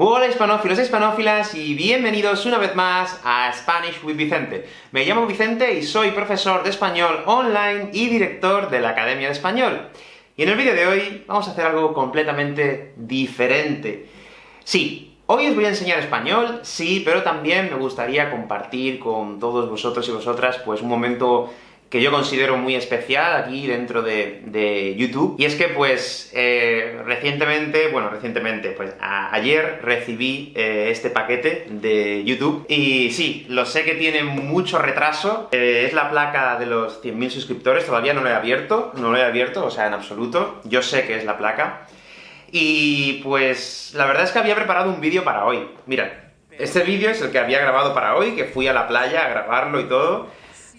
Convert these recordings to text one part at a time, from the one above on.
Hola hispanófilos e hispanófilas, y bienvenidos una vez más a Spanish with Vicente. Me llamo Vicente y soy profesor de español online y director de la Academia de Español. Y en el vídeo de hoy vamos a hacer algo completamente diferente. Sí, hoy os voy a enseñar español, sí, pero también me gustaría compartir con todos vosotros y vosotras, pues un momento que yo considero muy especial aquí dentro de, YouTube, y es que, pues, eh, recientemente, bueno, recientemente, pues ayer recibí eh, este paquete de YouTube, y sí, lo sé que tiene mucho retraso, eh, es la placa de los 100.000 suscriptores, todavía no lo he abierto, no lo he abierto, o sea, en absoluto, yo sé que es la placa, y pues, la verdad es que había preparado un vídeo para hoy. Mira, este vídeo es el que había grabado para hoy, que fui a la playa a grabarlo y todo,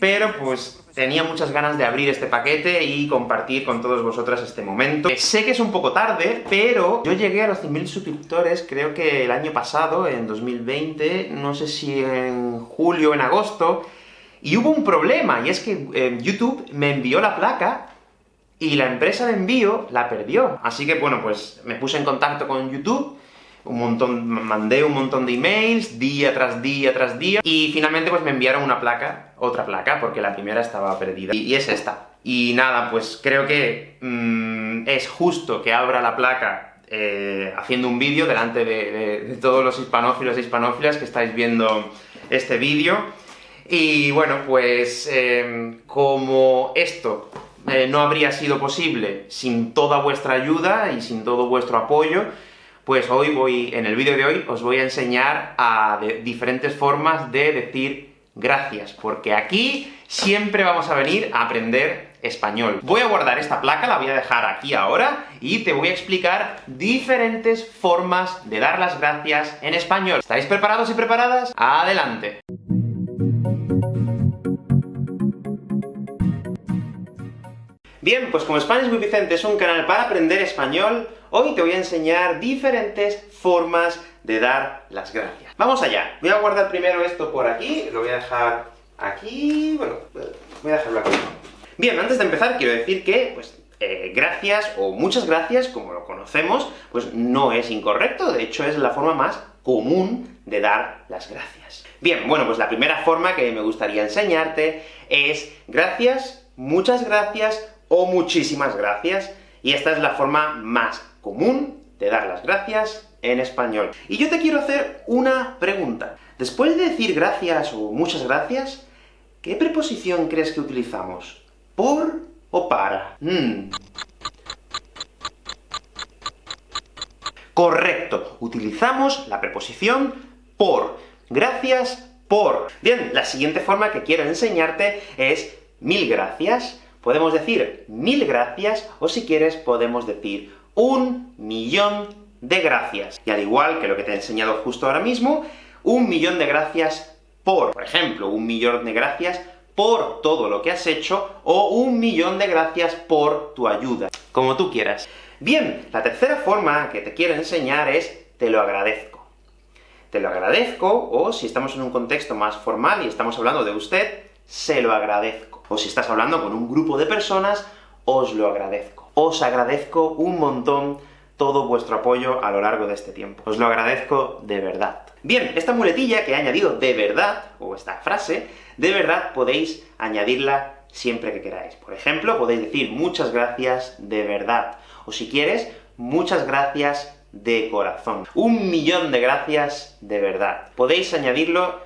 pero pues tenía muchas ganas de abrir este paquete y compartir con todos vosotras este momento. Sé que es un poco tarde, pero yo llegué a los 100.000 suscriptores creo que el año pasado, en 2020, no sé si en julio o en agosto, y hubo un problema, y es que eh, YouTube me envió la placa, y la empresa de envío la perdió. Así que, bueno, pues me puse en contacto con YouTube, un montón, mandé un montón de emails, día tras día tras día, y finalmente pues me enviaron una placa, otra placa, porque la primera estaba perdida, y, es esta. Y nada, pues creo que mm, es justo que abra la placa eh, haciendo un vídeo delante de, todos los hispanófilos e hispanófilas que estáis viendo este vídeo, y bueno, pues em, como esto eh, no habría sido posible sin toda vuestra ayuda y sin todo vuestro apoyo, pues hoy voy, en el vídeo de hoy, os voy a enseñar a diferentes formas de decir gracias, porque aquí siempre vamos a venir a aprender español. Voy a guardar esta placa, la voy a dejar aquí ahora, y te voy a explicar diferentes formas de dar las gracias en español. ¿Estáis preparados y preparadas? ¡Adelante! Bien, pues como Spanish with Vicente es un canal para aprender español, hoy te voy a enseñar diferentes formas de dar las gracias. ¡Vamos allá! Voy a guardar primero esto por aquí, lo voy a dejar aquí... bueno, voy a dejarlo aquí. Bien, antes de empezar quiero decir que, pues, eh, gracias, o muchas gracias, como lo conocemos, pues no es incorrecto, de hecho es la forma más común de dar las gracias. Bien, bueno, pues la primera forma que me gustaría enseñarte es gracias, muchas gracias, o muchísimas gracias, y esta es la forma más común de dar las gracias en español. Y yo te quiero hacer una pregunta. Después de decir gracias o muchas gracias, ¿qué preposición crees que utilizamos? ¿Por o para? Hmm. Correcto, utilizamos la preposición por. Gracias por. Bien, la siguiente forma que quiero enseñarte es mil gracias, Podemos decir mil gracias, o si quieres, podemos decir un millón de gracias. Y al igual que lo que te he enseñado justo ahora mismo, un millón de gracias por, por ejemplo, un millón de gracias por todo lo que has hecho, o un millón de gracias por tu ayuda, como tú quieras. Bien, la tercera forma que te quiero enseñar es te lo agradezco. Te lo agradezco, o si estamos en un contexto más formal y estamos hablando de usted, se lo agradezco o si estás hablando con un grupo de personas, os lo agradezco. Os agradezco un montón todo vuestro apoyo a lo largo de este tiempo. Os lo agradezco de verdad. Bien, esta muletilla que he añadido de verdad, o esta frase, de verdad podéis añadirla siempre que queráis. Por ejemplo, podéis decir muchas gracias de verdad, o si quieres, muchas gracias de corazón. Un millón de gracias de verdad. Podéis añadirlo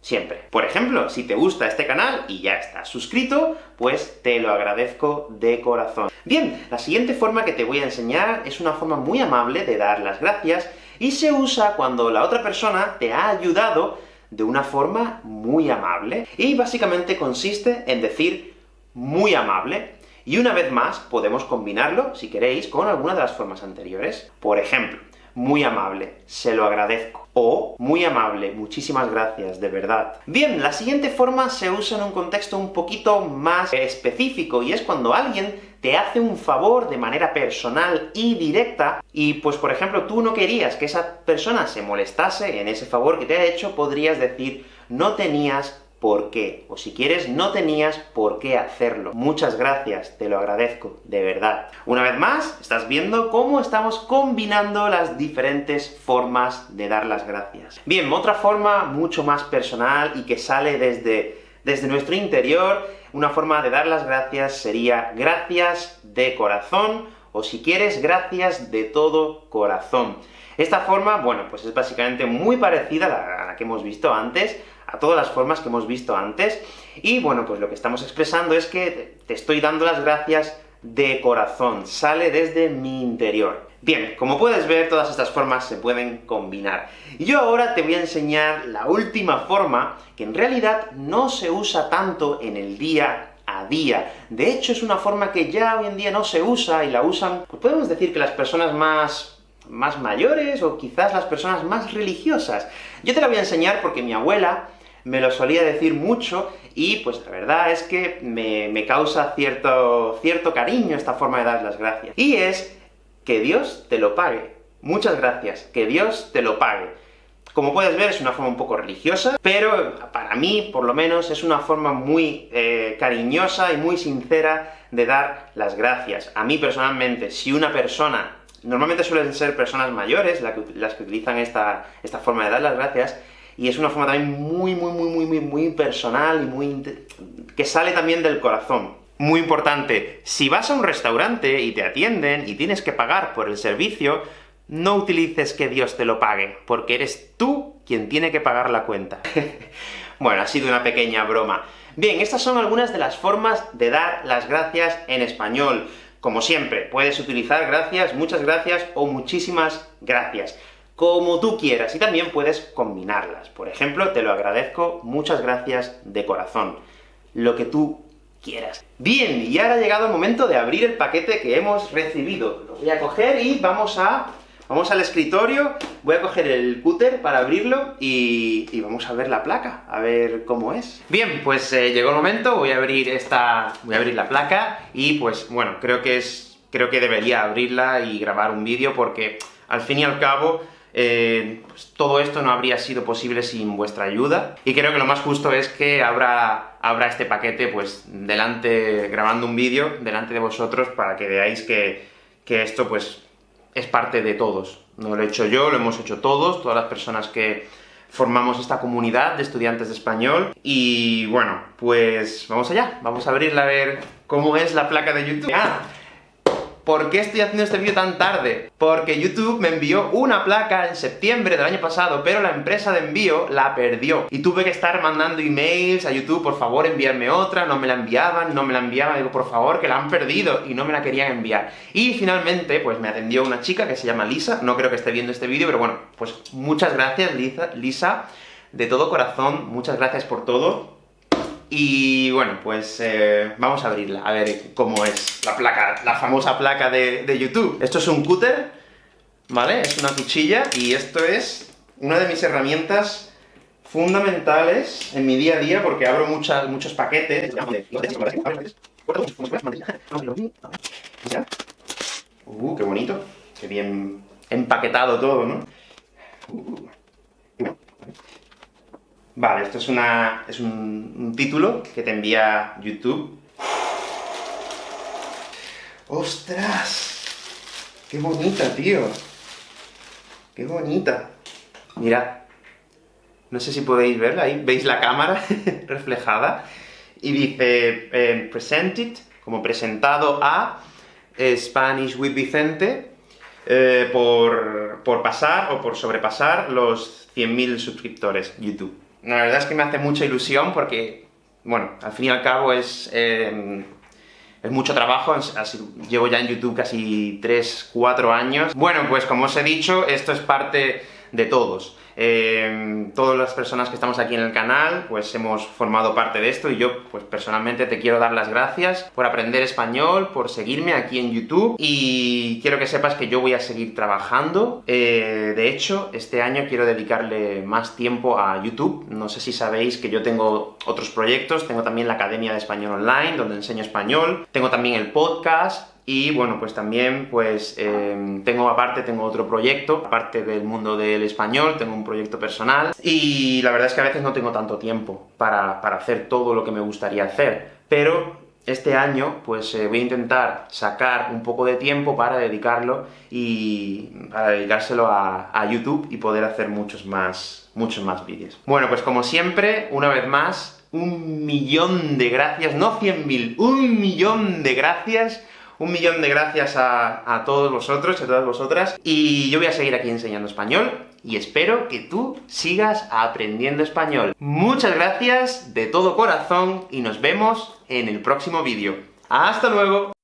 siempre. Por ejemplo, si te gusta este canal y ya estás suscrito, pues te lo agradezco de corazón. Bien, la siguiente forma que te voy a enseñar es una forma muy amable de dar las gracias, y se usa cuando la otra persona te ha ayudado de una forma muy amable. Y básicamente consiste en decir muy amable, y una vez más podemos combinarlo, si queréis, con alguna de las formas anteriores. Por ejemplo, muy amable, se lo agradezco. O, muy amable, muchísimas gracias, de verdad. Bien, la siguiente forma se usa en un contexto un poquito más específico, y es cuando alguien te hace un favor de manera personal y directa, y pues por ejemplo tú no querías que esa persona se molestase en ese favor que te ha hecho, podrías decir no tenías por qué, o si quieres, no tenías por qué hacerlo. Muchas gracias, te lo agradezco, de verdad. Una vez más, estás viendo cómo estamos combinando las diferentes formas de dar las gracias. Bien, otra forma mucho más personal y que sale desde, desde nuestro interior, una forma de dar las gracias sería gracias de corazón, o si quieres, gracias de todo corazón. Esta forma, bueno, pues es básicamente muy parecida a la que hemos visto antes, a todas las formas que hemos visto antes, y bueno, pues lo que estamos expresando es que te estoy dando las gracias de corazón, sale desde mi interior. Bien, como puedes ver, todas estas formas se pueden combinar. Yo ahora te voy a enseñar la última forma, que en realidad no se usa tanto en el día a día. De hecho, es una forma que ya hoy en día no se usa, y la usan, pues podemos decir que las personas más más mayores, o quizás las personas más religiosas. Yo te la voy a enseñar porque mi abuela me lo solía decir mucho, y pues la verdad es que me, causa cierto, cierto cariño esta forma de dar las gracias. Y es que Dios te lo pague. Muchas gracias, que Dios te lo pague. Como puedes ver, es una forma un poco religiosa, pero para mí, por lo menos, es una forma muy eh, cariñosa y muy sincera de dar las gracias. A mí, personalmente, si una persona, normalmente suelen ser personas mayores las que utilizan esta, esta forma de dar las gracias, y es una forma también muy, muy, muy, muy, muy, muy personal y muy... que sale también del corazón. Muy importante, si vas a un restaurante y te atienden y tienes que pagar por el servicio, no utilices que Dios te lo pague, porque eres tú quien tiene que pagar la cuenta. bueno, ha sido una pequeña broma. Bien, estas son algunas de las formas de dar las gracias en español. Como siempre, puedes utilizar gracias, muchas gracias o muchísimas gracias como tú quieras, y también puedes combinarlas. Por ejemplo, te lo agradezco, muchas gracias de corazón. Lo que tú quieras. Bien, y ahora ha llegado el momento de abrir el paquete que hemos recibido. Lo voy a coger y vamos a... Vamos al escritorio, voy a coger el cúter para abrirlo, y, vamos a ver la placa, a ver cómo es. Bien, pues eh, llegó el momento, voy a abrir esta... voy a abrir la placa, y pues, bueno, creo que es... creo que debería abrirla y grabar un vídeo, porque, al fin y al cabo, eh, pues todo esto no habría sido posible sin vuestra ayuda, y creo que lo más justo es que abra, este paquete, pues, delante, grabando un vídeo, delante de vosotros, para que veáis que, que esto, pues, es parte de todos. No lo he hecho yo, lo hemos hecho todos, todas las personas que formamos esta comunidad de estudiantes de español, y bueno, pues vamos allá, vamos a abrirla a ver cómo es la placa de YouTube. ¡Ah! ¿Por qué estoy haciendo este vídeo tan tarde? Porque YouTube me envió una placa en septiembre del año pasado, pero la empresa de envío la perdió. Y tuve que estar mandando emails a YouTube, por favor enviarme otra, no me la enviaban, no me la enviaban, digo, por favor, que la han perdido, y no me la querían enviar. Y finalmente, pues me atendió una chica que se llama Lisa, no creo que esté viendo este vídeo, pero bueno, pues muchas gracias Lisa, Lisa, de todo corazón, muchas gracias por todo, y bueno, pues eh, vamos a abrirla, a ver cómo es la placa, la famosa placa de, YouTube. Esto es un cúter, ¿vale? Es una cuchilla, y esto es una de mis herramientas fundamentales en mi día a día, porque abro muchos paquetes. Uh, qué bonito, qué bien empaquetado todo, ¿no? Vale, esto es, una, es un, título que te envía YouTube. ¡Ostras! ¡Qué bonita, tío! ¡Qué bonita! Mirad. No sé si podéis verla, ahí veis la cámara reflejada, y dice, eh, presented, como presentado a eh, Spanish with Vicente, eh, por, por pasar, o por sobrepasar los 100.000 suscriptores YouTube la verdad es que me hace mucha ilusión porque, bueno, al fin y al cabo es, eh, es mucho trabajo, llevo ya en YouTube casi 3, 4 años. Bueno, pues como os he dicho, esto es parte de todos. Eh, todas las personas que estamos aquí en el canal, pues hemos formado parte de esto, y yo, pues personalmente te quiero dar las gracias por aprender español, por seguirme aquí en YouTube, y quiero que sepas que yo voy a seguir trabajando. Eh, de hecho, este año quiero dedicarle más tiempo a YouTube. No sé si sabéis que yo tengo otros proyectos, tengo también la Academia de Español Online, donde enseño español, tengo también el podcast, y bueno, pues también, pues, em, tengo aparte, tengo otro proyecto, aparte del mundo del español, tengo un proyecto personal, y la verdad es que a veces no tengo tanto tiempo para, para hacer todo lo que me gustaría hacer, pero este año, pues eh, voy a intentar sacar un poco de tiempo para dedicarlo, y para dedicárselo a, a YouTube y poder hacer muchos más, muchos más vídeos. Bueno, pues como siempre, una vez más, un millón de gracias, no cien mil, un millón de gracias, un millón de gracias a, todos vosotros, a todas vosotras, y yo voy a seguir aquí enseñando español, y espero que tú sigas aprendiendo español. Muchas gracias de todo corazón, y nos vemos en el próximo vídeo. ¡Hasta luego!